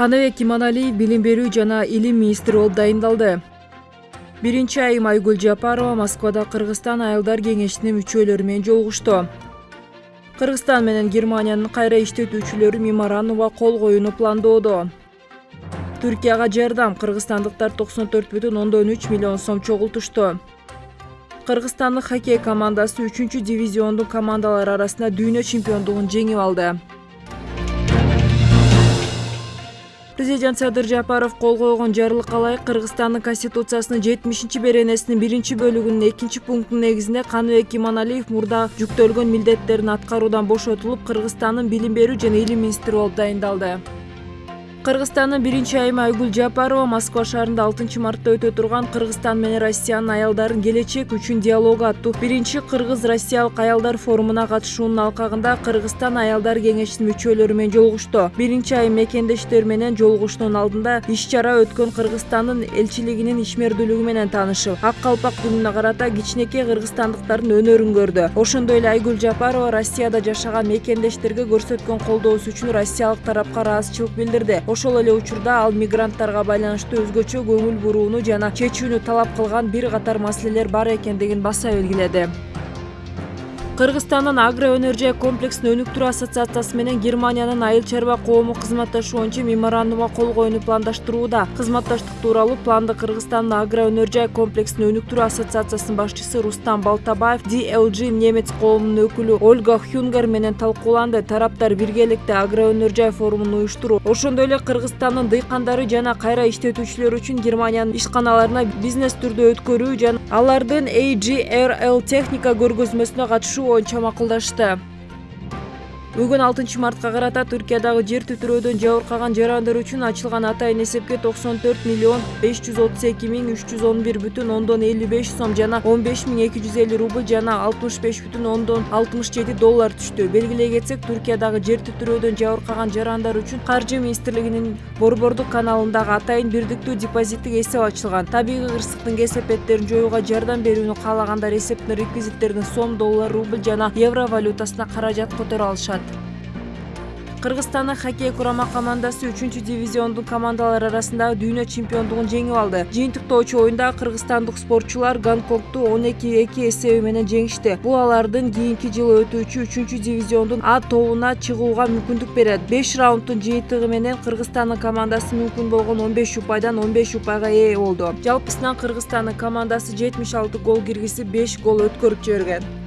каныбек иманалиев билим берүү жана илим министри болуп дайындалды. Биринчи айым айгүл жапарова москвада кыргызстан аялдар кеңешинин мүчөлөрү менен жолугушту. Кыргызстан менен германиянын кайра иштетүүчүлөрү меморандумга кол коюуну пландоодо. Түркияга жардам кыргызстандыктар токсон төрт бүтүн ондон үч миллион сом чогултушту. Кыргызстандык хоккей командасы үчүнчү дивизиондун командалары арасында дүйнө чемпиондугун жеңип алды президент садыр жапаров кол койгон жарлыкка ылайык кыргызстандын конституциясынын жетимишинчи беренесинин биринчи бөлүгүнүн экинчи пунктунун негизинде каныбек иманалиев мурда жүктөлгөн милдеттерин аткаруудан бошотулуп кыргызстандын билим берүү жана илим министри болуп дайындалды кыргызстандын биринчи айымы айгүл жапарова москва шаарында алтынчы мартта өтө турган кыргызстан менен россиянын аялдарын келечек үчүн диалогу аттуу. Биринчи кыргыз россиялык аялдар форумуна катышуунун алкагында кыргызстан аялдар кеңешинин мүчөлөрү менен жолугушту биринчи айым мекендештери менен жолугушуунун алдында иш чара өткөн кыргызстандын элчилигинин ишмердүүлүгү менен таанышып ак калпак күнүнө карата кичинекей кыргызстандыктардын өнөрүн көрдү. Ошондой эле айгүл жапарова россияда жашаган мекендештерге көрсөткөн колдоосу үчүн россиялык тарапка ыраазычылык билдирди ошол эле учурда ал мигранттарга байланыштуу өзгөчө көңүл бурууну жана чечүүнү талап кылган бир катар маселелер бар экендигин баса белгиледи кыргызстандын агро өнөр жай комплексин өнүктүрүү ассоциациясы менен германиянын айыл чарба коому кызматташуу боюнча меморандумга кол коюуну пландаштырууда. Кызматташтык тууралуу планды кыргызстандын агро өнөр жай комплексин өнүктүрүү ассоциациясынын башчысы рустам балтабаев dlg немец коомунун өкүлү ольга хюнгер менен талкууланды. Тараптар биргеликте агро өнөр жай форумун уюштуруу ошондой эле кыргызстандын дыйкандары жана кайра иштетүүчүлөрү үчүн германиянын ишканаларына бизнес түрдө өткөрүү жана алардын agrl техника көргөзмөсүнө катышуу боюнча макулдашты бүгүн алтынчы мартка карата түркиядагы жер титирөөдөн жабыркаган жарандар үчүн ачылган атайын эсепке токсон төрт миллион беш жүз отуз эки миң үч жүз он бир бүтүн ондон элүү беш сом жана он беш миң эки жүз элүү рубль жана алтымыш беш бүтүн ондон алтымыш жети доллар түштү. Белгилей кетсек түркиядагы жер титирөөдөн жабыркаган жарандар үчүн каржы министрлигинин борбордук каналындагы атайын бирдиктүү депозиттик эсеп ачылган. Табигый кырсыктын кесепеттерин жоюуга жардам берүүнү каалагандар эсептин реквизиттерине сом доллар рубль жана евро валютасына каражат которо алышат кыргызстандын хоккей курама командасы үчүнчү дивизиондун командалары арасындагы дүйнө чемпиондугун жеңип алды. Жыйынтыктоочу оюнда кыргызстандык спортчулар гонконгду он эки эки эсеби менен жеңишти. Бул алардын кийинки жылы өтүүчү үчүнчү дивизиондун а тобуна чыгууга мүмкүндүк берет. Беш раунддун жыйынтыгы менен кыргызстандын командасы мүмкүн болгон он беш упайдан он беш упайга ээ болду. Жалпысынан кыргызстандын командасы жетимиш алты гол киргизип беш гол өткөрүп жиберген